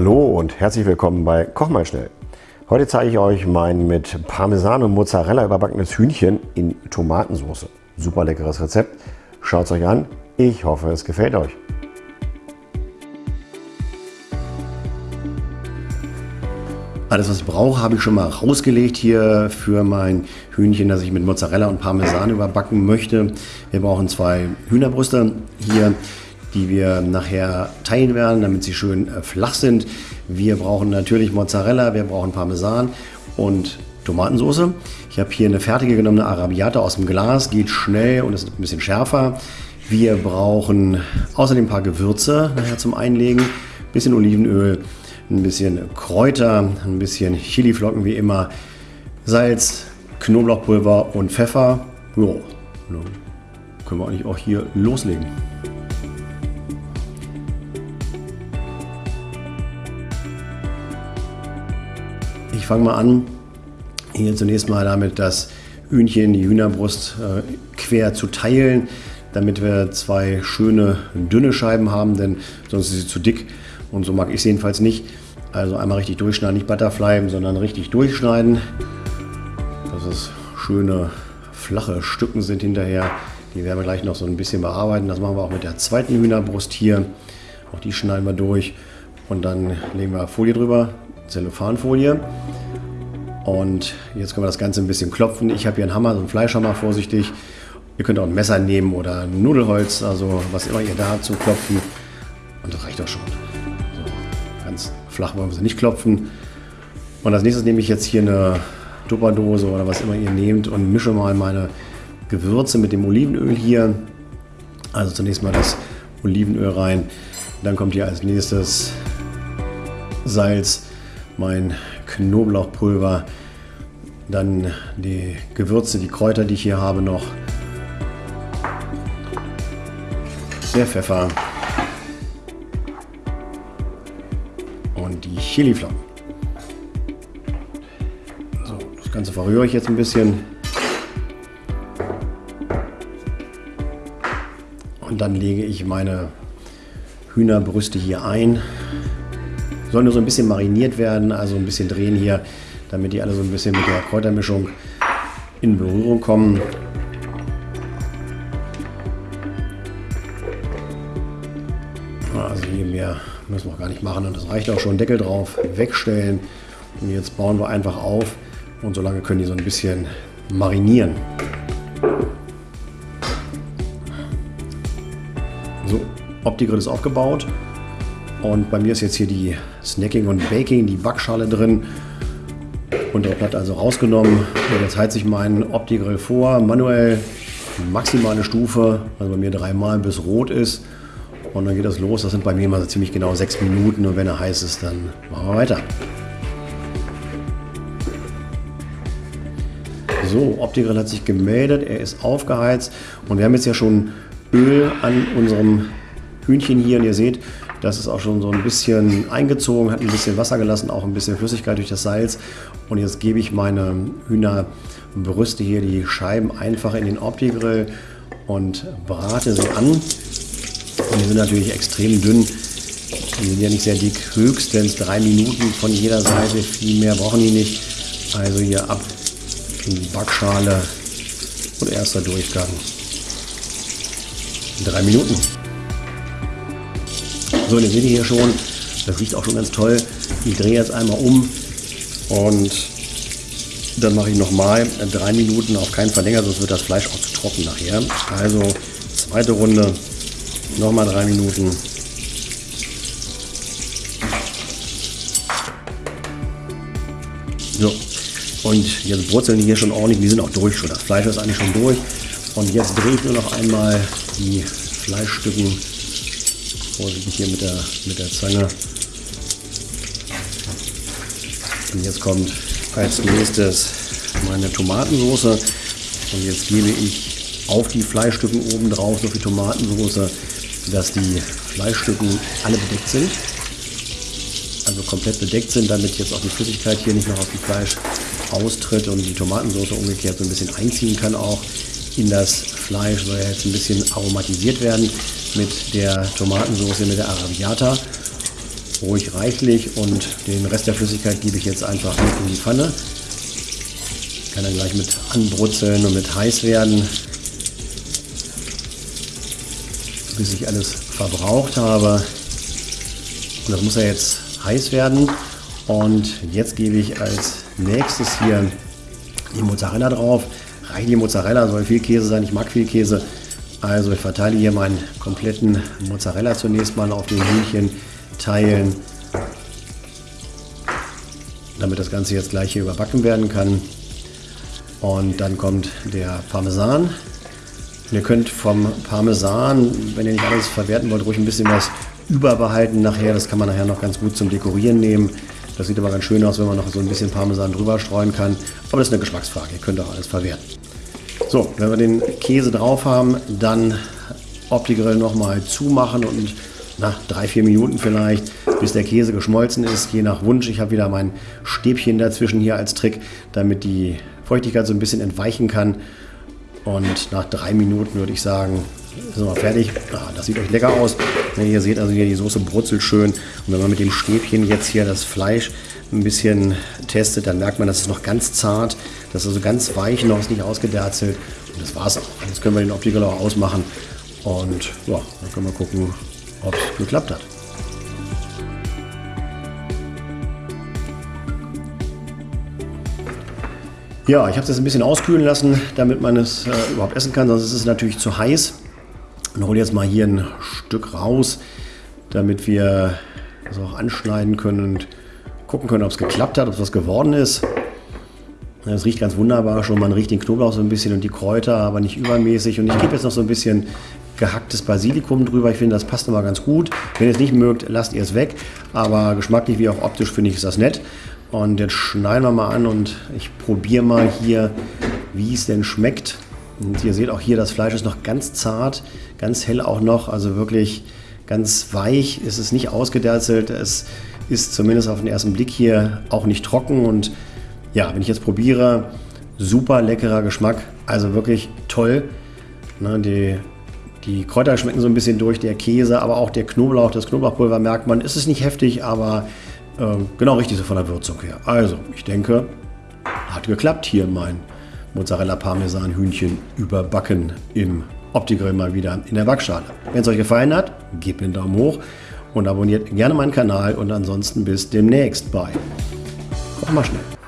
Hallo und herzlich willkommen bei Koch mal schnell. Heute zeige ich euch mein mit Parmesan und Mozzarella überbackenes Hühnchen in Tomatensauce. Super leckeres Rezept. Schaut es euch an. Ich hoffe, es gefällt euch. Alles, was ich brauche, habe ich schon mal rausgelegt hier für mein Hühnchen, das ich mit Mozzarella und Parmesan überbacken möchte. Wir brauchen zwei Hühnerbrüste hier die wir nachher teilen werden, damit sie schön äh, flach sind. Wir brauchen natürlich Mozzarella, wir brauchen Parmesan und Tomatensauce. Ich habe hier eine fertige genommene Arabiata aus dem Glas, geht schnell und ist ein bisschen schärfer. Wir brauchen außerdem ein paar Gewürze nachher zum Einlegen, ein bisschen Olivenöl, ein bisschen Kräuter, ein bisschen Chiliflocken wie immer, Salz, Knoblauchpulver und Pfeffer. Dann können wir eigentlich auch hier loslegen. Ich fange mal an, hier zunächst mal damit das Hühnchen, die Hühnerbrust äh, quer zu teilen, damit wir zwei schöne dünne Scheiben haben, denn sonst ist sie zu dick und so mag ich es jedenfalls nicht. Also einmal richtig durchschneiden, nicht Butterfly, sondern richtig durchschneiden, dass es schöne flache Stücken sind hinterher. Die werden wir gleich noch so ein bisschen bearbeiten. Das machen wir auch mit der zweiten Hühnerbrust hier. Auch die schneiden wir durch und dann legen wir Folie drüber, Zellophanfolie. Und jetzt können wir das Ganze ein bisschen klopfen. Ich habe hier einen Hammer, so einen Fleischhammer, vorsichtig. Ihr könnt auch ein Messer nehmen oder ein Nudelholz, also was immer ihr da habt Klopfen. Und das reicht auch schon. So, ganz flach wollen wir sie nicht klopfen. Und als nächstes nehme ich jetzt hier eine Tupperdose oder was immer ihr nehmt und mische mal meine Gewürze mit dem Olivenöl hier. Also zunächst mal das Olivenöl rein. Dann kommt hier als nächstes Salz, mein Knoblauchpulver, dann die Gewürze, die Kräuter, die ich hier habe noch, der Pfeffer und die Chiliflocken. So, das Ganze verrühre ich jetzt ein bisschen. Und dann lege ich meine Hühnerbrüste hier ein. Sollen nur so ein bisschen mariniert werden, also ein bisschen drehen hier, damit die alle so ein bisschen mit der Kräutermischung in Berührung kommen. Also hier mehr müssen wir gar nicht machen und das reicht auch schon. Deckel drauf, wegstellen und jetzt bauen wir einfach auf und so lange können die so ein bisschen marinieren. So, Opti-Grill ist aufgebaut. Und bei mir ist jetzt hier die Snacking und Baking, die Backschale drin. Und der Blatt also rausgenommen. Und jetzt heizt sich mein Opti-Grill vor. Manuell maximale Stufe, also bei mir dreimal bis rot ist. Und dann geht das los. Das sind bei mir mal so ziemlich genau sechs Minuten. Und wenn er heiß ist, dann machen wir weiter. So, Opti-Grill hat sich gemeldet. Er ist aufgeheizt. Und wir haben jetzt ja schon Öl an unserem Hühnchen hier. Und ihr seht, das ist auch schon so ein bisschen eingezogen, hat ein bisschen Wasser gelassen, auch ein bisschen Flüssigkeit durch das Salz. Und jetzt gebe ich meine Hühnerbrüste hier, die Scheiben einfach in den Opti-Grill und brate sie an. Und die sind natürlich extrem dünn. Die sind ja nicht sehr dick, höchstens drei Minuten von jeder Seite. Viel mehr brauchen die nicht. Also hier ab in die Backschale und erster Durchgang. Drei Minuten. So, seht ihr hier schon. Das riecht auch schon ganz toll. Ich drehe jetzt einmal um und dann mache ich nochmal drei Minuten, auf keinen Fall länger, sonst wird das Fleisch auch zu trocken nachher. Also zweite Runde, nochmal drei Minuten. So, und jetzt brutzeln die hier schon ordentlich, die sind auch durch schon. Das Fleisch ist eigentlich schon durch. Und jetzt drehe ich nur noch einmal die Fleischstücken vorsichtig hier mit der, mit der Zange. Und jetzt kommt als nächstes meine Tomatensauce. Und jetzt gebe ich auf die Fleischstücken oben drauf so viel Tomatensauce, dass die Fleischstücken alle bedeckt sind. Also komplett bedeckt sind, damit jetzt auch die Flüssigkeit hier nicht noch aus dem Fleisch austritt und die Tomatensauce umgekehrt so ein bisschen einziehen kann auch in das Fleisch. Soll jetzt ein bisschen aromatisiert werden mit der Tomatensauce, mit der Arabiata. ruhig reichlich und den Rest der Flüssigkeit gebe ich jetzt einfach mit in die Pfanne. Kann dann gleich mit anbrutzeln und mit heiß werden, bis ich alles verbraucht habe. Und das muss ja jetzt heiß werden. Und jetzt gebe ich als nächstes hier die Mozzarella drauf. Die Mozzarella, soll viel Käse sein, ich mag viel Käse. Also ich verteile hier meinen kompletten Mozzarella zunächst mal auf den Hühnchen teilen, damit das Ganze jetzt gleich hier überbacken werden kann. Und dann kommt der Parmesan. Und ihr könnt vom Parmesan, wenn ihr nicht alles verwerten wollt, ruhig ein bisschen was überbehalten nachher. Das kann man nachher noch ganz gut zum Dekorieren nehmen. Das sieht aber ganz schön aus, wenn man noch so ein bisschen Parmesan drüber streuen kann. Aber das ist eine Geschmacksfrage. Ihr könnt auch alles verwerten. So, wenn wir den Käse drauf haben, dann Opti-Grill nochmal zumachen und nach drei, vier Minuten vielleicht, bis der Käse geschmolzen ist, je nach Wunsch. Ich habe wieder mein Stäbchen dazwischen hier als Trick, damit die Feuchtigkeit so ein bisschen entweichen kann. Und nach drei Minuten würde ich sagen, sind wir fertig. Ah, das sieht euch lecker aus. Wenn ihr seht, also hier die Soße brutzelt schön. Und wenn man mit dem Stäbchen jetzt hier das Fleisch ein bisschen testet, dann merkt man, das ist noch ganz zart. Das ist also ganz weich noch, ist nicht ausgederzelt. Und das war's auch. Jetzt können wir den Optical auch ausmachen. Und ja, dann können wir gucken, ob es geklappt hat. Ja, ich habe es jetzt ein bisschen auskühlen lassen, damit man es äh, überhaupt essen kann, sonst ist es natürlich zu heiß. Und hole jetzt mal hier ein Stück raus, damit wir das auch anschneiden können und gucken können, ob es geklappt hat, ob es was geworden ist. Es riecht ganz wunderbar schon, man riecht den Knoblauch so ein bisschen und die Kräuter, aber nicht übermäßig. Und ich gebe jetzt noch so ein bisschen gehacktes Basilikum drüber. Ich finde, das passt immer ganz gut. Wenn ihr es nicht mögt, lasst ihr es weg. Aber geschmacklich wie auch optisch finde ich ist das nett. Und jetzt schneiden wir mal an und ich probiere mal hier, wie es denn schmeckt. Und ihr seht auch hier, das Fleisch ist noch ganz zart, ganz hell auch noch, also wirklich ganz weich. Es ist nicht ausgederzelt, es ist zumindest auf den ersten Blick hier auch nicht trocken. Und ja, wenn ich jetzt probiere, super leckerer Geschmack, also wirklich toll. Ne, die, die Kräuter schmecken so ein bisschen durch, der Käse, aber auch der Knoblauch, das Knoblauchpulver merkt man. Es ist nicht heftig, aber äh, genau richtig so von der Würzung her. Also, ich denke, hat geklappt hier mein Mozzarella Parmesan Hühnchen überbacken im Opti-Grill mal wieder in der Backschale. Wenn es euch gefallen hat, gebt mir einen Daumen hoch und abonniert gerne meinen Kanal und ansonsten bis demnächst bei. Koch mal schnell.